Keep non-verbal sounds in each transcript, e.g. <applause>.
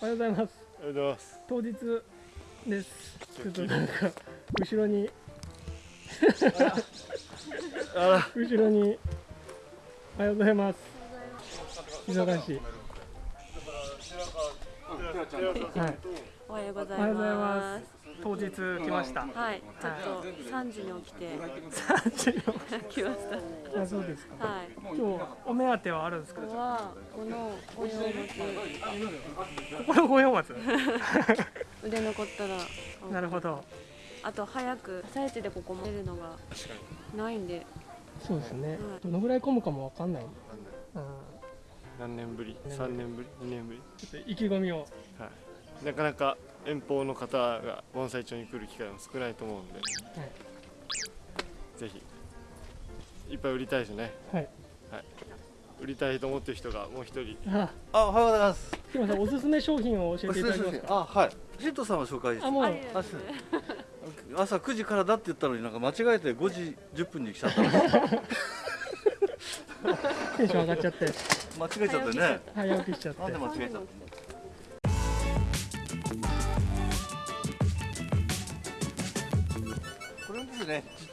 おはようございます。おはようございます。当日です。ちょっとなんか後ろに。あ後ろに。おはようございます。忙しい。はいおはようございおはようございま。ます当日来ました。はい、ちょっと三時に起きて。来ましあ <laughs> そうですか。た。はい。今日お目当てはあるんですかここはこの御用松ここの五葉松売れ残ったら、<laughs> なるほど。あと早く朝一でここも出るのがないんで、そうですね。はい。どのぐらい混むかもわかんない。うん。何年ぶり？3年ぶり？2年ぶり？ちょっと意気込みを。はいなかなか遠方の方が盆栽町に来る機会も少ないと思うんで、ぜひ。いっぱい売りたいですね。はい。売りたいと思ってる人がもう一人。あ。あ、おはようございます。木村さんおすすめ商品を教えていただけますか？あ、はい。シントさんを紹介して。あもう。朝9時からだって言ったのになんか間違えて5時10分に来ちゃった。の <laughs> テンション上がっちゃって。間違えちゃってね。早起きしちゃって。なんで間違えちゃった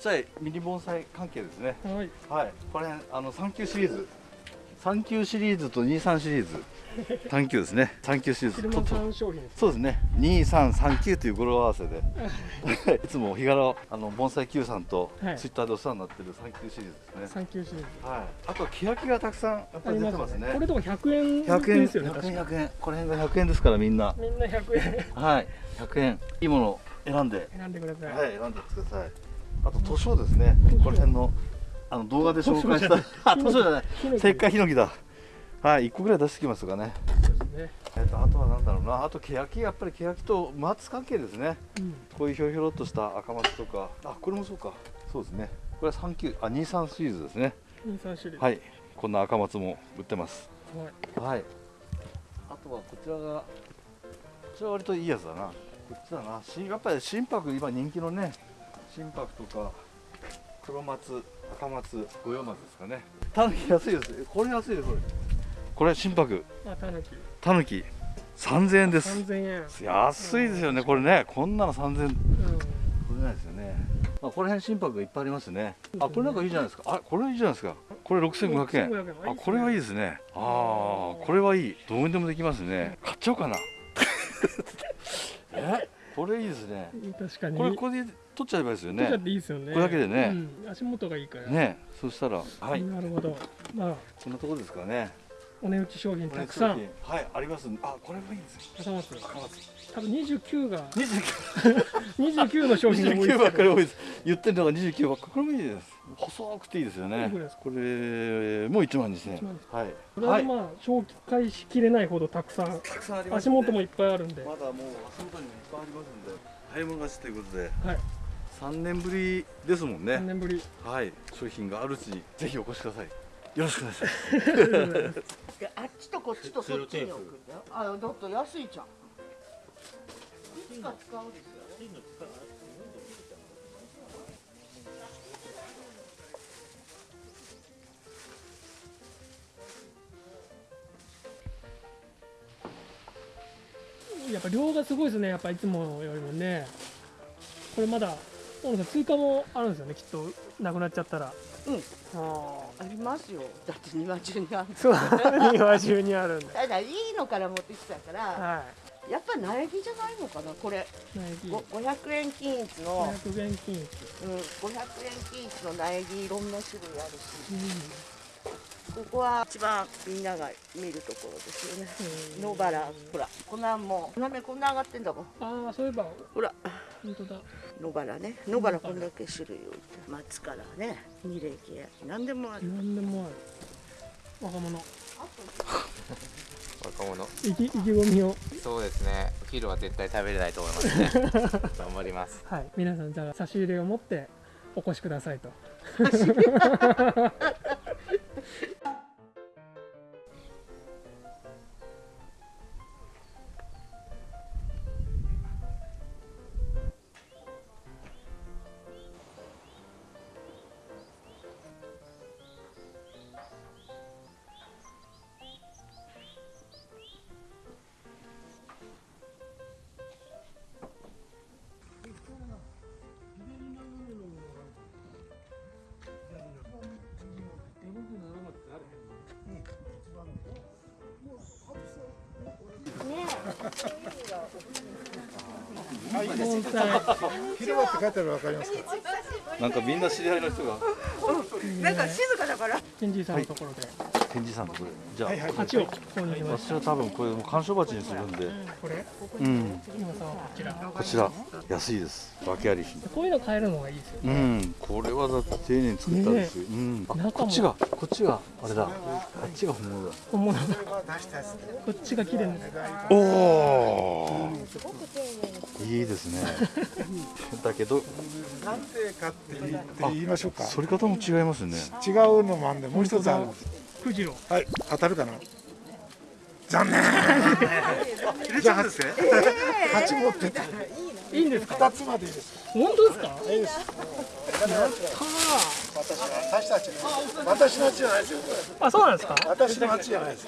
ちゃいミニ盆栽関係ですね。はい。はい。これあの3級シリーズ。3級シリーズと23シリーズ。<laughs> 3級ですね。3級シリーズ。昼間さん商品ですそうですね。2339という語呂合わせで。<laughs> いつも日柄あの盆栽 Q さんとはい。ツイッターでお世話になってる3級シリーズですね、三級シリーズ。はい、あと欅がたくさんやっぱありり出てまね。ますすね。これとか100円100円。ですよね100円確か。100円この辺が100円ですからみんな。みんな100円。はい。100円。いいものを選んで。選んでください、はい選んでくださいあと図書ですね。この辺のあの動画で紹介したあ <laughs> 図書じゃない。石灰ヒノキだ。はい1個ぐらい出してきますかね。ね。えっとあとはなんだろうな。あと欅やっぱり欅と松関係ですね。うん。こういうひょろひょろっとした赤松とか。あこれもそうか。そうですね。これは3級あ23シリーズですね。23種類はい。こんな赤松も売ってます。はい。はい。あとはこちらがこちらは割といいやつだな。こっちだな。しやっぱり心拍今人気のね心拍とか黒松赤松五葉松ですかねタヌキ安いですえこれ安いですこれこれ心拍あたぬきタヌキ3000円です3000円安いですよねこれねこんなの3000円うん取れないですよね。まあ、この辺心拍がいっぱいありますね。あ、これなんかいいじゃないですか。あ、これいいじゃないですか。これ6500円。6500円あ、これはいいですね。ああ、これはいい。どうにでもできますね。買っちゃおうかな。え、これいいですね。確かに。これこれで取っちゃえばいいですよ取っちゃっね。ていいですよね。これだけでね。うん。足元がいいから。ね、そしたら、はい、なるほど。まあ。こんなところですかね。お値打ち商品たくさんはい、あります。あ、これもいいですね。挟まって赤松。多分29が二十29の商品が多い九ですけどです。言ってるのが29ば。これもいいです。細くていいですよね。これもう1万2000 1万円。はい。これはまあ紹介しきれないほどたくさんたくさんあります、足元もいっぱいあるんでまだもう足元にもいっぱいありますんで。早い者勝ちということで、はい3年ぶりですもん3ね。年ぶりはい。商品があるうちにぜひお越しください。よろしくお願いします。で <laughs> あっちとこっちとそっちに置くんだよ。あ、だって安いじゃん。いつか使うですよね。やっぱ量がすごいですねやっぱいつもよりもねこれまだ大野さん追加もあるんですよねきっとなくなっちゃったらうんあありますよ。だって庭中にある。そう庭中にあるんでただ <laughs> いいのから持ってきたから、はやっぱ苗木じゃないのかな。これい苗木ご500円均一の、500円均一うん、500円均一の苗木いろんな種類あるし、うここは一番みんなが見るところですよね。ん野原、ほら、こんなんもう、花芽こんな上がってんだもん。ああそういえばほら。本当だ。野原ね。野原こんだけ種類置いて。松からね。二礼系何でもある。何でもある。若者。若者。意気意気込みを。そうですね。お昼は絶対食べれないと思いますね。<laughs> 頑張ります。はい。皆さんじゃあ差し入れを持ってお越しくださいと <laughs> <laughs> 盆栽広場って書いてあるわかりますかなんかみんな知り合いの人が。なんか静かだから。ケンジーさんのところで展示さんとこれじゃあ、はいはい。鉢を購入しまし私は多分これもう干渉鉢にするんで。たこれ？うん。こちら。こちら。安いです。訳あり品。こういうの買えるのがいいですようん。これはだって丁寧に作ったんですよ、うん。こっちがこっちがあれだ。こっちが本物だ。本物だ。こっちが綺麗なおおいいですね。<laughs> だけど。なんでかって言って言いましょうか。反り方も違いますよね。違うのもあんでもう一つあるんです富士郎。はい当たるかな。残念。じゃあ8八持って。たいいんですか？2つまでいいです。本当ですか？いいです。私たち私の。家じゃないですよあそうなんですか私の町じゃないです。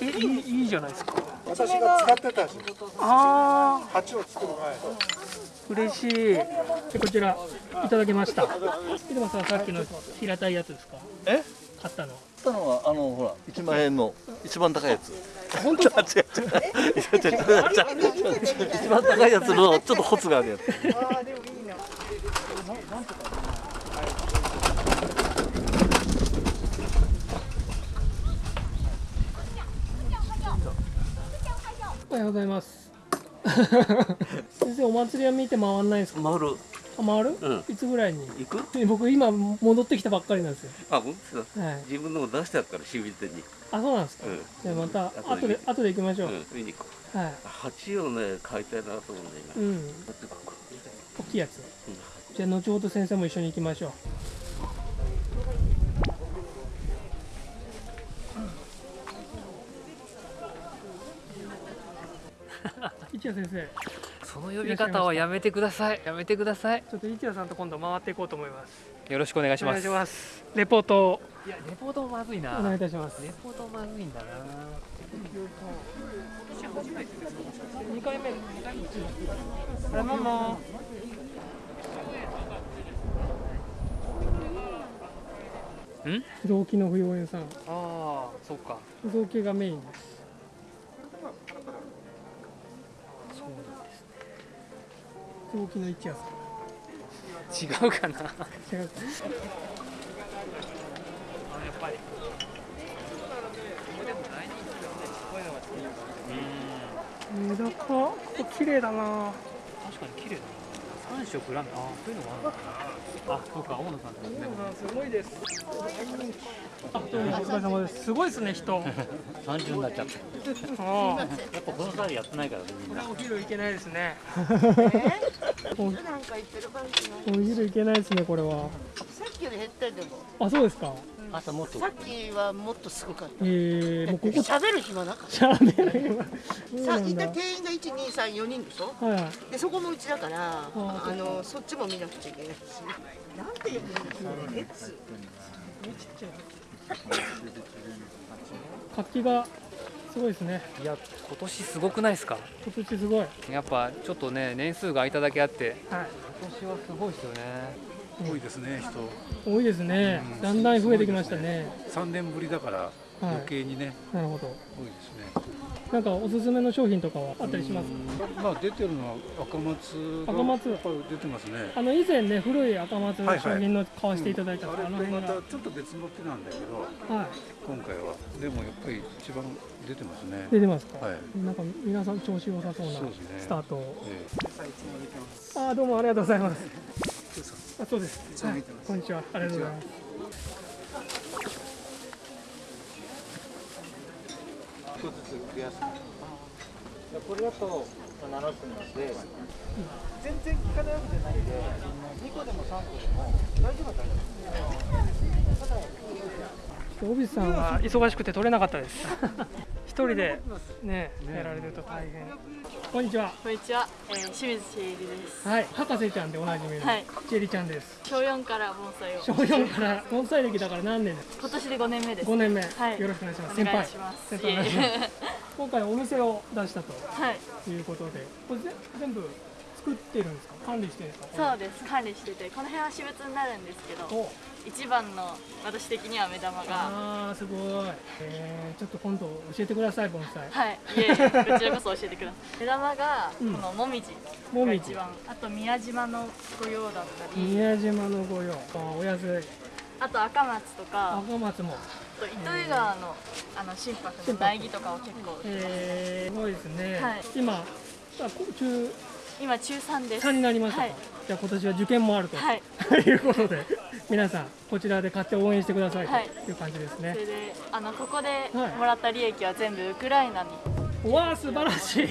えいいいいじゃないですか。私が使ってたんですよああ鉢を作る前。嬉しい。でこちらいただきました。入間さんさっきの平たいやつですか？え？買ったの。買ったのはあのほら1万円の一番高いやつ。本当ですか違う違う違う。違う違う違う一番高いやつのちょっとホツがあるやつ。おはようございます。<laughs> 先生お祭りは見て回んないですか？回る。あ回る、うん。いつぐらいに？行く？え <laughs> 僕今戻ってきたばっかりなんですよ。あ本当ですかはい。自分のも出してあるから清水店に。あそうなんですか、うん。じゃあまた後で後で行きましょう、うん見に行こう。はい。鉢をね買いたいなと思うんだよ今。うん。大きいやつ。じゃあ後ほど先生も一緒に行きましょう。<laughs> 一谷先生その呼び方はやめてください。やめてください。ちょっと一谷さんと今度回っていこうと思います。よろしくお願いします。お願いします。レポートを。いやレポートもまずいな。お願いいたします。レポートまずいんだな。2回目。あれママん？不動機の不要園さん。ああそうか。不動機がメインです不動機の一谷さ違うかな。違う。かやっぱりメダカここ綺麗だな。確かに綺麗だな三色ラメああそういうのもあるのかなあそうか大野さんですね。すごいです。あどうもお疲れ様です。すごいですね人。<laughs> 30になっちゃった。ああやっぱこの際やってないからね、みんな。お昼行けないですね。なんか言ってる場合じお昼行けないですねこれは。さっきより減ったよでも。あそうですか朝もっと。さっきはもっとすごかった。えー、もうここ。喋る暇なかっしゃべる今そうたさいた店員が123人でしょ？はい。はいでそこもうちだからああのそっちも見なくちゃいけないし。なんて言うんですかね活気がすごいですね。いや今年すごくないですか？今年すごい。やっぱちょっとね年数が空いただけあって。はい。今年はすごいですよね多いですね、人。多いですね。だんだん増えてきましたね。3年ぶりだから余計にね、なるほど。多いですね。なんかおすすめの商品とかはあったりします？まあ出てるのは赤松が赤松？出てますね。あの以前ね古い赤松のはいはい。商品の買わせていただいたんですあれとまあの辺がたちょっと別の手なんだけど、はい。今回は。でもやっぱり一番出てますね。出てますか？はい。なんか皆さん調子良さそうなスタートを。え。あーどうもありがとうございますあそうです。はいこんにちは。ありがとうございます。一つずつ増やす。これだと7分なんで全然効かないわけじゃないんで2個でも3個でも大丈夫は大丈夫オビスさんは忙しくて取れなかったです。<laughs> 一人でねやられると大変こんにちはこんにちは、えー、清水千恵里です。はい博士ちゃんでおなじみのはいチェリちゃんです小4から盆栽を。小4から盆栽歴だから何年です？今年で5年目です。5年目、はい。よろしくお願いします。先輩先輩今回お店を出したとはい。いうことでこれぜ全部作ってるんですか？管理してるんですか？そうです。管理しててこの辺は私物になるんですけど一番の私的には目玉が。ああすごい、えー、ちょっと今度教えてください盆栽。はい。いえいえ。こちらこそ教えてください。<laughs> 目玉がこのもみじが一番、あと宮島の御用だったり。宮島の御用。あお安い。あと赤松とか。赤松も。あと糸魚川のあの心拍の苗木とかを結構えー、すごいですね、はい、今あ中今中3です。3になりましたか、はい、じゃあ今年は受験もあると、はい、いうことで皆さんこちらで買って応援してくださいとい。う感じですね、それであのここでもらった利益は全部ウクライナに、はい、わあ素晴らしい。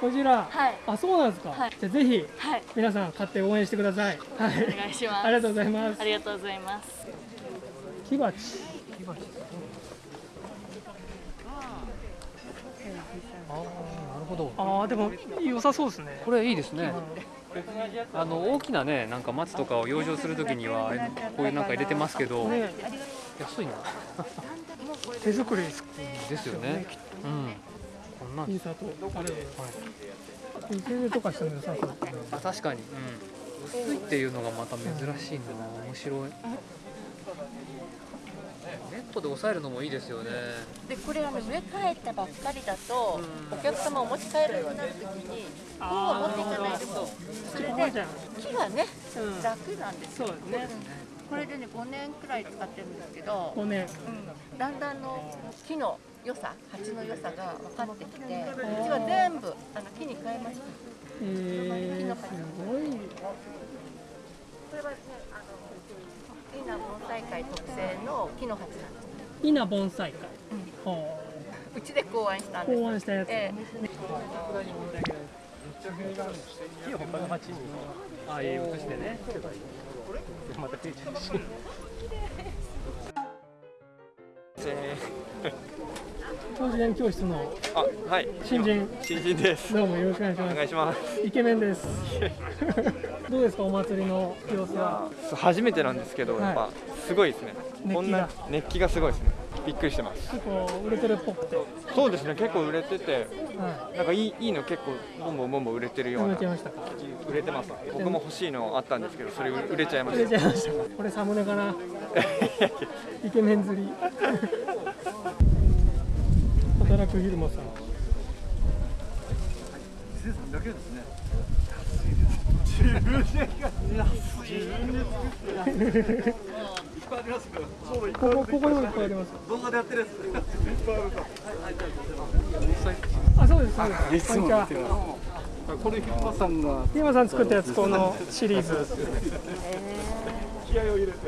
こちら、はい、あそうなんですか、はい、じゃあぜひ、はい、皆さん買って応援してください、はい、お願いします。ありがとうございます。ありがとうございます。木鉢。木鉢ああなるほどああでも良さそうですね。これいいですね、あの大きなねなんか松とかを養生するときにはこういうなんか入れてますけど、ね、安いな。手作りですですよねうん。こんなん。いい砂糖ありがとうございます水入れとかしても良さそうあ確かに、うん、薄いっていうのがまた珍しいんだな。面白いネットで抑えるのもいいですよね。でこれあの植え替えたばっかりだと、お客様お持ち帰らなくなるときに本を持っていかないと。それで木がね、うん、楽なんですそうですね、これでね5年くらい使ってるんですけど5年、うん、だんだんの木の良さ鉢の良さが分かってきてうちは全部あの木に変えました。えー、すごい。これは稲盆栽会特製の木の鉢なんです稲盆栽会、うん、うちで考案したんです考案したやつ、ええ木を他の鉢にああいう移してね。また定着し教師園教室のあはい。新人。新人です。どうもよろしくお願いします。お願いします。イケメンです <laughs> どうですかお祭りの様子は？初めてなんですけど、はい、やっぱすごいですね。こんな熱気がすごいですね。びっくりしてます。結構売れてるっぽくて。そうですね結構売れてて、はい、なんかいいいいの結構ボンボンボンボン売れてるような売れ売れてます。僕も欲しいのあったんですけどそれ売れちゃいました。売れちゃいましたこれサムネかな <laughs> イケメン釣り。<laughs> 働く昼間さん。だけですねここここにもいっぱいあります動画でやってるやついっぱいあるかあそうですそうですこんにちはこれひまさんがひまさん作ったやつこのシリーズ気合を入れて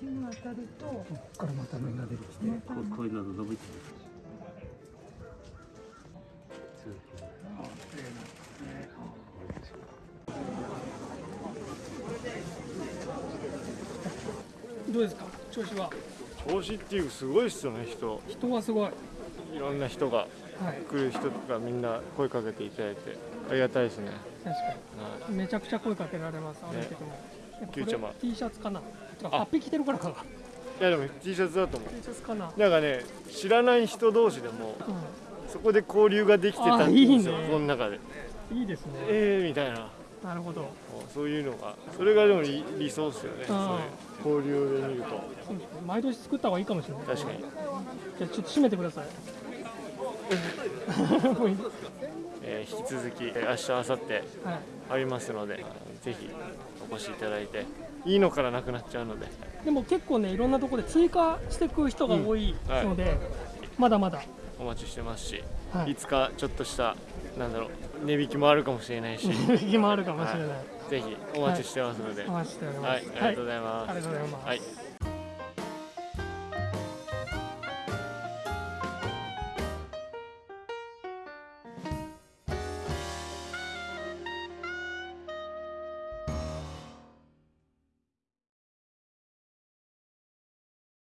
日に当たるとここか。らまた芽が出てきてこういうの伸びてるどうですか？調子は？調子っていうすごいっすよね人。人はすごい。いろんな人が、来る人とかみんな声かけていただいて。ありがたいですね。確かに、めちゃくちゃ声かけられます歩いてても、ね、キューちゃま T シャツかな？あ。っぴ着てるからかいやでも T シャツだと思う。T シャツかな？なんかね知らない人同士でも、うん、そこで交流ができてたんですよいい、ね、この中で。いいですね。ええー、みたいななるほど。そういうのがそれがでも理想ですよね。交流で見ると。毎年作った方がいいかもしれない。確かに。じゃあちょっと締めてください。<laughs> えー、引き続き明日明後日ありますので、はい、ぜひお越しいただいていいのからなくなっちゃうので。でも結構ねいろんなところで追加していく人が多いので、うん。はい、まだまだお待ちしてますし、はい、いつかちょっとしたなんだろう値引きもあるかもしれないし。<laughs> 値引きもあるかもしれない、はい、ぜひお待ちしてますので、お待ちしております、はい、ありがとうございます、ありがとうございます、はい